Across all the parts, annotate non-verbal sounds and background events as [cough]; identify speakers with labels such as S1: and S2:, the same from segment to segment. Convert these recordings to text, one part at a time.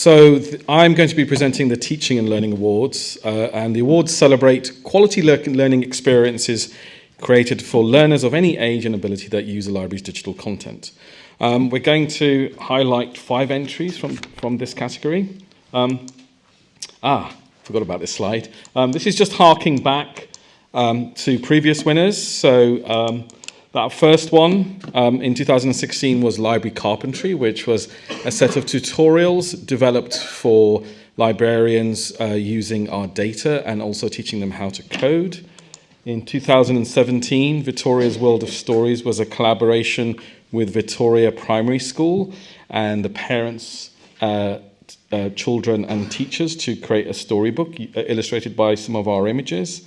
S1: so I'm going to be presenting the Teaching and Learning Awards, uh, and the awards celebrate quality le learning experiences created for learners of any age and ability that use the library's digital content. Um, we're going to highlight five entries from, from this category. Um, ah, forgot about this slide. Um, this is just harking back um, to previous winners. So um, that first one um, in 2016 was Library Carpentry, which was a set of tutorials developed for librarians uh, using our data and also teaching them how to code. In 2017, Victoria's World of Stories was a collaboration with Victoria Primary School and the parents, uh, uh, children and teachers to create a storybook uh, illustrated by some of our images.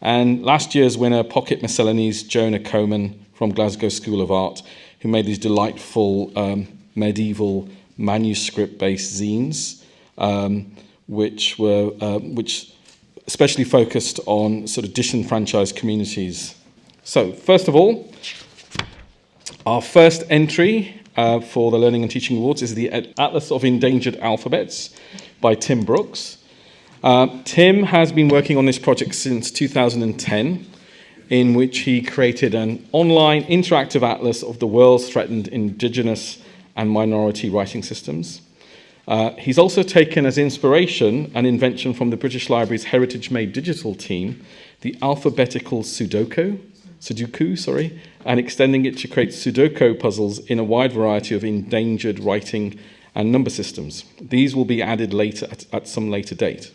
S1: And last year's winner, Pocket Miscellanies, Jonah Coman from Glasgow School of Art, who made these delightful um, medieval manuscript-based zines, um, which were uh, which especially focused on sort of disenfranchised communities. So, first of all, our first entry uh, for the Learning and Teaching Awards is the Atlas of Endangered Alphabets by Tim Brookes. Uh, Tim has been working on this project since 2010, in which he created an online interactive atlas of the world's threatened indigenous and minority writing systems. Uh, he's also taken as inspiration an invention from the British Library's Heritage Made Digital team, the alphabetical Sudoku, Sudoku, sorry, and extending it to create Sudoku puzzles in a wide variety of endangered writing and number systems. These will be added later at, at some later date.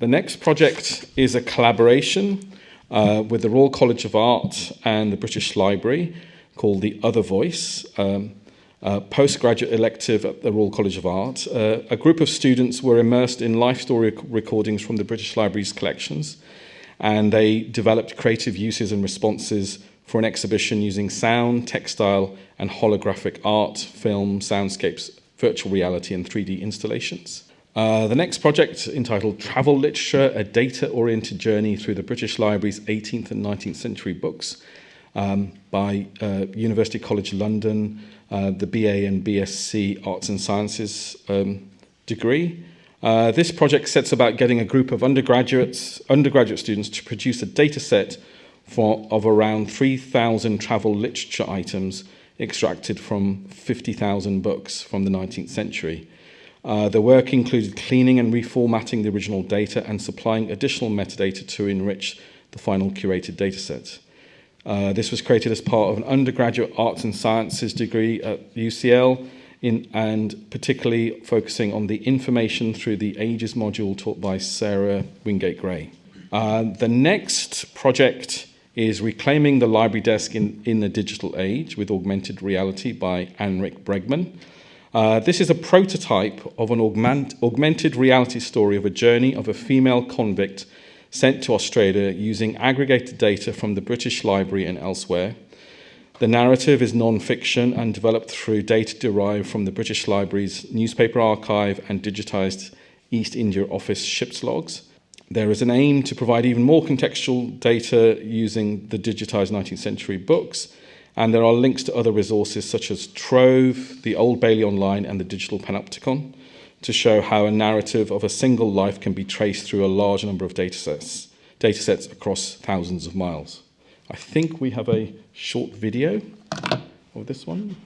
S1: The next project is a collaboration uh, with the Royal College of Art and the British Library called The Other Voice, um, a postgraduate elective at the Royal College of Art. Uh, a group of students were immersed in life story recordings from the British Library's collections, and they developed creative uses and responses for an exhibition using sound, textile, and holographic art, film, soundscapes, virtual reality, and 3D installations. Uh, the next project, entitled Travel Literature, a data-oriented journey through the British Library's 18th and 19th century books um, by uh, University College London, uh, the BA and BSc Arts and Sciences um, degree. Uh, this project sets about getting a group of undergraduates, undergraduate students to produce a data set for, of around 3,000 travel literature items extracted from 50,000 books from the 19th century. Uh, the work included cleaning and reformatting the original data and supplying additional metadata to enrich the final curated dataset. Uh, this was created as part of an undergraduate arts and sciences degree at UCL in, and particularly focusing on the information through the ages module taught by Sarah Wingate Gray. Uh, the next project is Reclaiming the Library Desk in, in the Digital Age with Augmented Reality by Anrik Bregman. Uh, this is a prototype of an augment, augmented reality story of a journey of a female convict sent to Australia using aggregated data from the British Library and elsewhere. The narrative is non-fiction and developed through data derived from the British Library's newspaper archive and digitised East India Office ships logs. There is an aim to provide even more contextual data using the digitised 19th century books and there are links to other resources such as Trove, the Old Bailey Online, and the Digital Panopticon to show how a narrative of a single life can be traced through a large number of datasets, datasets across thousands of miles. I think we have a short video of this one.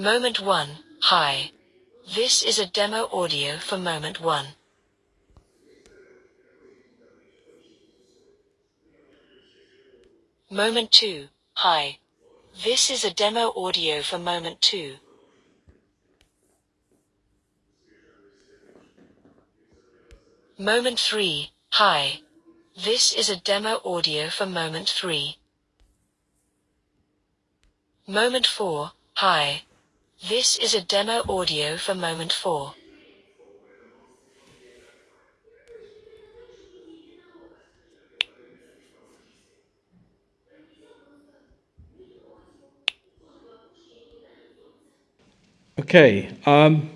S2: Moment 1, hi. This is a demo audio for Moment 1. Moment 2, hi. This is a demo audio for Moment 2. Moment 3, hi. This is a demo audio for Moment 3. Moment 4, hi. This is a demo audio for moment 4.
S1: Okay, um,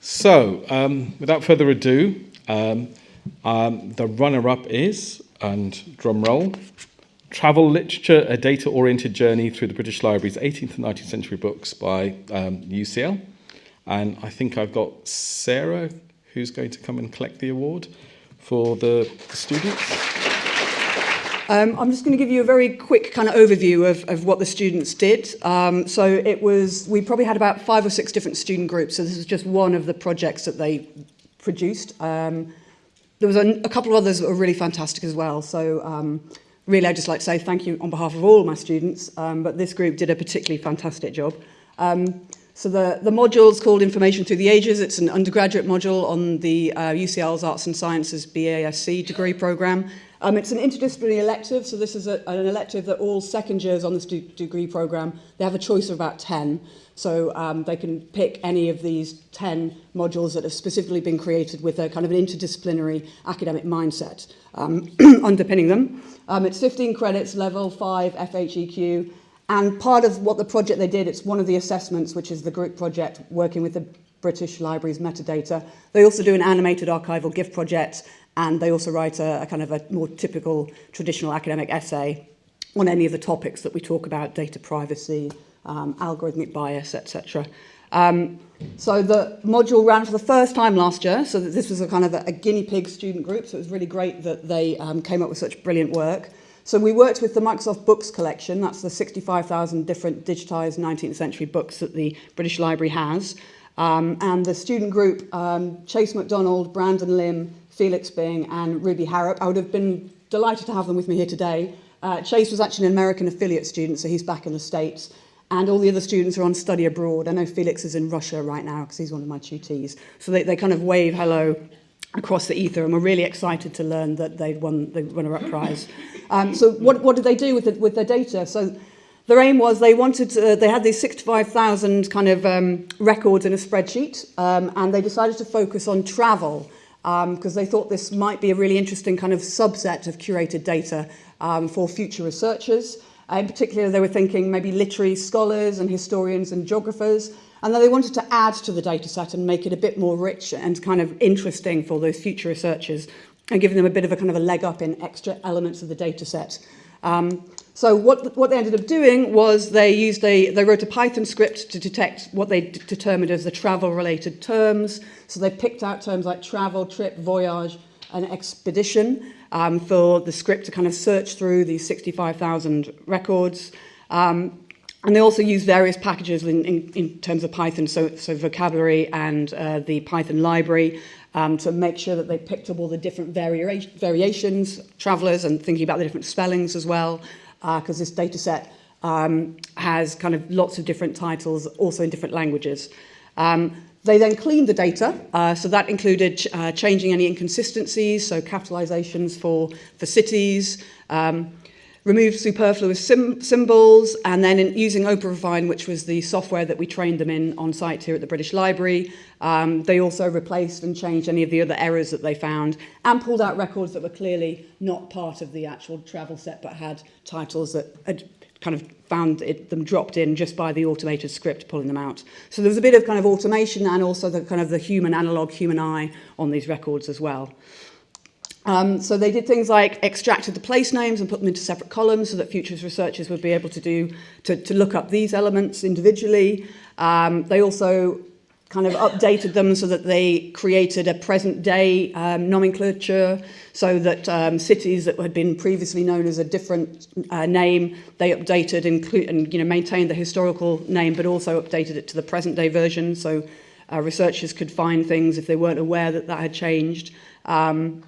S1: so um, without further ado, um, um the runner-up is, and drum roll, Travel Literature, a Data-Oriented Journey Through the British Library's 18th and 19th Century Books by um, UCL. And I think I've got Sarah, who's going to come and collect the award for the, students.
S3: Um, I'm just going to give you a very quick kind of overview of, of what the students did. Um, so it was, we probably had about five or six different student groups. So this is just one of the projects that they produced. Um, there was a, a couple of others that were really fantastic as well. So um, really, I'd just like to say thank you on behalf of all my students, um, but this group did a particularly fantastic job. Um, so the, the module is called Information Through the Ages. It's an undergraduate module on the uh, UCL's Arts and Sciences BASC degree programme. Um, it's an interdisciplinary elective, so this is a, an elective that all second years on this degree programme, they have a choice of about 10. So um, they can pick any of these 10 modules that have specifically been created with a kind of an interdisciplinary academic mindset um, [clears throat] underpinning them. Um, it's 15 credits, level 5 FHEQ, and part of what the project they did, it's one of the assessments, which is the group project working with the British Library's metadata. They also do an animated archival GIF project and they also write a, a kind of a more typical traditional academic essay on any of the topics that we talk about, data privacy, um, algorithmic bias, etc. Um, so the module ran for the first time last year, so that this was a kind of a, a guinea pig student group, so it was really great that they um, came up with such brilliant work. So we worked with the Microsoft Books collection, that's the 65,000 different digitized 19th century books that the British Library has. Um, and the student group, um, Chase MacDonald, Brandon Lim, Felix Bing and Ruby Harrop. I would have been delighted to have them with me here today. Uh, Chase was actually an American affiliate student, so he's back in the States. And all the other students are on study abroad. I know Felix is in Russia right now because he's one of my tutees. So they, they kind of wave hello across the ether and we're really excited to learn that they'd won the runner-up prize. Um, so what, what did they do with, the, with their data? So their aim was they wanted to, they had these 65,000 kind of um, records in a spreadsheet um, and they decided to focus on travel because um, they thought this might be a really interesting kind of subset of curated data um, for future researchers. Uh, in particular, they were thinking maybe literary scholars and historians and geographers, and then they wanted to add to the data set and make it a bit more rich and kind of interesting for those future researchers and giving them a bit of a kind of a leg up in extra elements of the data set. Um, So what, what they ended up doing was they used a, they wrote a Python script to detect what they determined as the travel related terms. So they picked out terms like travel, trip, voyage, and expedition um, for the script to kind of search through these 65,000 records. Um, and they also use various packages in, in, in terms of Python, so, so vocabulary and uh, the Python library, um, to make sure that they picked up all the different varia variations, travelers, and thinking about the different spellings as well because uh, this data set um, has kind of lots of different titles, also in different languages. Um, they then cleaned the data, uh, so that included ch uh, changing any inconsistencies, so capitalizations for, for cities, um, removed superfluous symbols, and then in using OpenRefine, which was the software that we trained them in on site here at the British Library, um, they also replaced and changed any of the other errors that they found and pulled out records that were clearly not part of the actual travel set but had titles that had kind of found it, them dropped in just by the automated script pulling them out. So there was a bit of kind of automation and also the kind of the human analog, human eye on these records as well. Um, so they did things like extracted the place names and put them into separate columns so that futures researchers would be able to do to, to look up these elements individually. Um, they also kind of updated them so that they created a present day um, nomenclature so that um, cities that had been previously known as a different uh, name they updated and you know maintained the historical name but also updated it to the present day version so uh, researchers could find things if they weren't aware that that had changed um,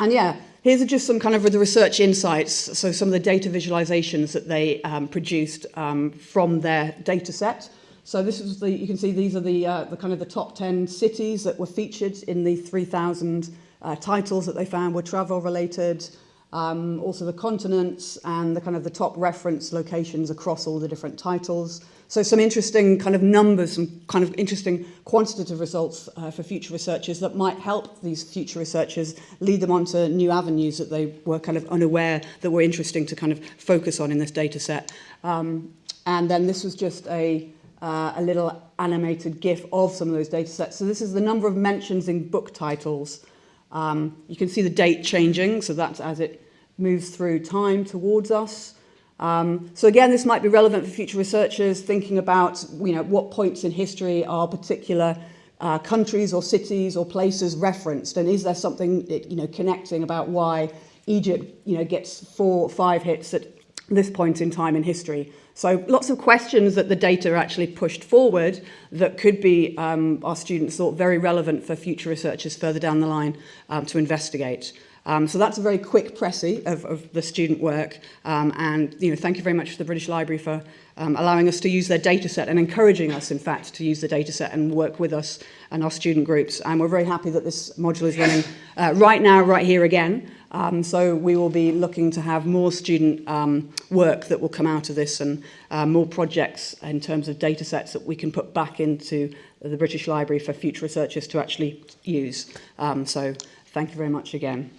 S3: And yeah, here's just some kind of the research insights, so some of the data visualizations that they um, produced um, from their data set. So this is the, you can see these are the, uh, the kind of the top 10 cities that were featured in the 3,000 uh, titles that they found were travel related, um, also the continents and the kind of the top reference locations across all the different titles. So some interesting kind of numbers, some kind of interesting quantitative results uh, for future researchers that might help these future researchers lead them onto new avenues that they were kind of unaware that were interesting to kind of focus on in this data set. Um, and then this was just a uh, a little animated GIF of some of those data sets. So this is the number of mentions in book titles. Um, you can see the date changing, so that's as it moves through time towards us. Um, so again, this might be relevant for future researchers thinking about you know, what points in history are particular uh, countries or cities or places referenced, and is there something you know, connecting about why Egypt you know, gets four or five hits at this point in time in history. So lots of questions that the data actually pushed forward that could be, um, our students thought, very relevant for future researchers further down the line um, to investigate. Um, so that's a very quick précis of, of the student work. Um, and you know, thank you very much to the British Library for um, allowing us to use their data set and encouraging us, in fact, to use the data set and work with us and our student groups. And we're very happy that this module is running uh, right now, right here again. Um, so we will be looking to have more student um, work that will come out of this and uh, more projects in terms of data sets that we can put back into the British Library for future researchers to actually use. Um, so thank you very much again.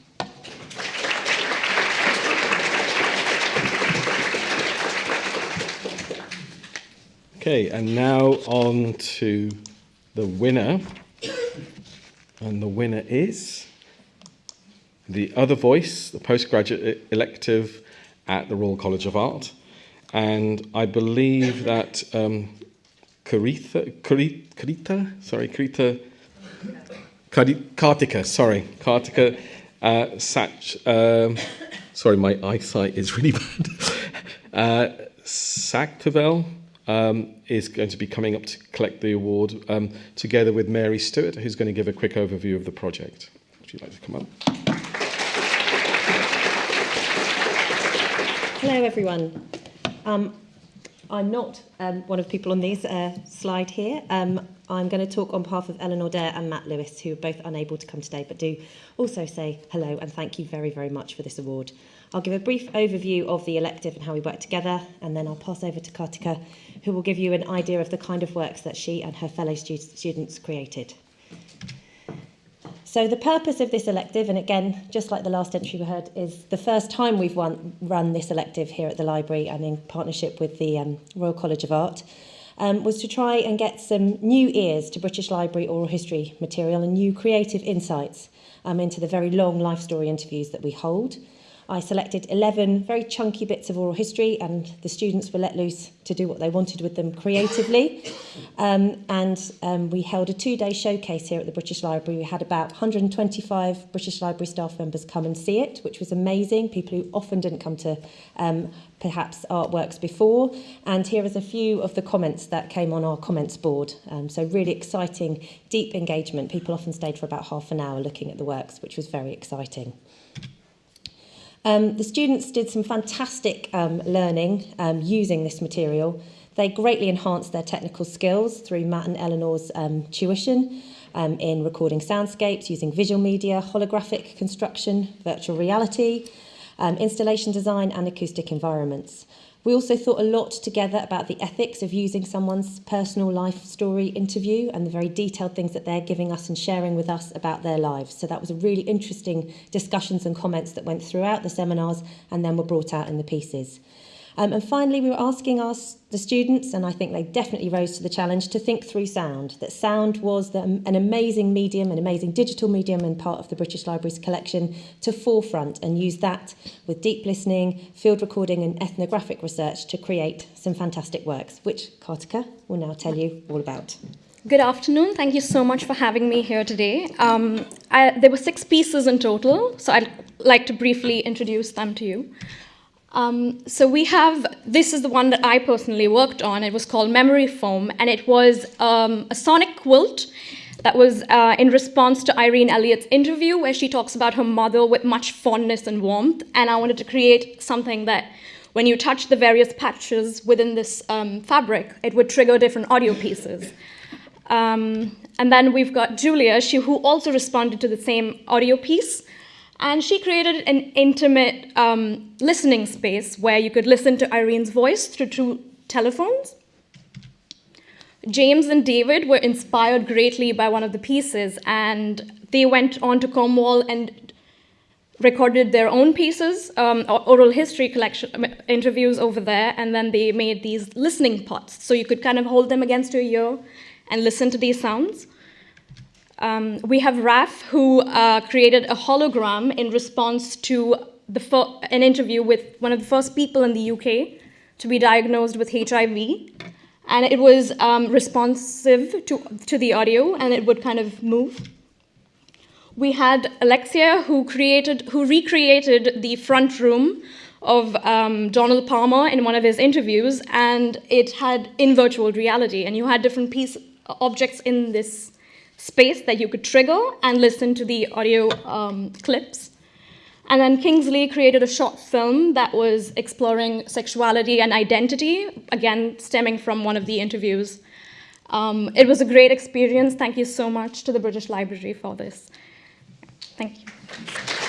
S1: Okay, and now on to the winner. And the winner is the other voice, the postgraduate elective at the Royal College of Art. And I believe that um, Karitha, Karita, sorry, Karita, Kartika, sorry, Kartika uh, um, sorry, my eyesight is really [laughs] bad. uh, Saktavel um, is going to be coming up to collect the award um, together with Mary Stewart, who's going to give a quick overview of the project. Would you like to come up?
S4: Hello, everyone. Um, I'm not um, one of the people on this uh, slide here. Um, I'm going to talk on behalf of Eleanor Dare and Matt Lewis, who are both unable to come today, but do also say hello and thank you very, very much for this award. I'll give a brief overview of the elective and how we work together, and then I'll pass over to Kartika, who will give you an idea of the kind of works that she and her fellow stu students created. So the purpose of this elective, and again, just like the last entry we heard, is the first time we've won, run this elective here at the library and in partnership with the um, Royal College of Art, um, was to try and get some new ears to British Library oral history material and new creative insights um, into the very long life story interviews that we hold. I selected 11 very chunky bits of oral history and the students were let loose to do what they wanted with them creatively. [laughs] Um, and um, we held a two-day showcase here at the British Library. We had about 125 British Library staff members come and see it, which was amazing. People who often didn't come to um, perhaps artworks before. And here is a few of the comments that came on our comments board. Um, so really exciting, deep engagement. People often stayed for about half an hour looking at the works, which was very exciting. Um, the students did some fantastic um, learning um, using this material. They greatly enhanced their technical skills through Matt and Eleanor's um, tuition um, in recording soundscapes using visual media, holographic construction, virtual reality, um, installation design and acoustic environments. We also thought a lot together about the ethics of using someone's personal life story interview and the very detailed things that they're giving us and sharing with us about their lives. So that was a really interesting discussions and comments that went throughout the seminars and then were brought out in the pieces. Um, and finally, we were asking our, the students, and I think they definitely rose to the challenge, to think through sound. That sound was the, an amazing medium, an amazing digital medium and part of the British Library's collection to forefront and use that with deep listening, field recording and ethnographic research to create some fantastic works, which Kartika will now tell you all about.
S5: Good afternoon. Thank you so much for having me here today. Um, I, there were six pieces in total, so I'd like to briefly introduce them to you. Um, so we have, this is the one that I personally worked on. It was called Memory Foam, and it was um, a sonic quilt that was uh, in response to Irene Elliott's interview, where she talks about her mother with much fondness and warmth. And I wanted to create something that, when you touch the various patches within this um, fabric, it would trigger different audio pieces. Um, and then we've got Julia, she, who also responded to the same audio piece. And she created an intimate um, listening space where you could listen to Irene's voice through two telephones. James and David were inspired greatly by one of the pieces, and they went on to Cornwall and recorded their own pieces, um, oral history collection interviews over there, and then they made these listening pots. So you could kind of hold them against your ear and listen to these sounds. Um, we have Raf, who uh, created a hologram in response to the an interview with one of the first people in the UK to be diagnosed with HIV. And it was um, responsive to, to the audio, and it would kind of move. We had Alexia, who created, who recreated the front room of um, Donald Palmer in one of his interviews, and it had in virtual reality, and you had different piece objects in this space that you could trigger and listen to the audio um, clips. And then Kingsley created a short film that was exploring sexuality and identity, again, stemming from one of the interviews. Um, it was a great experience. Thank you so much to the British Library for this. Thank you.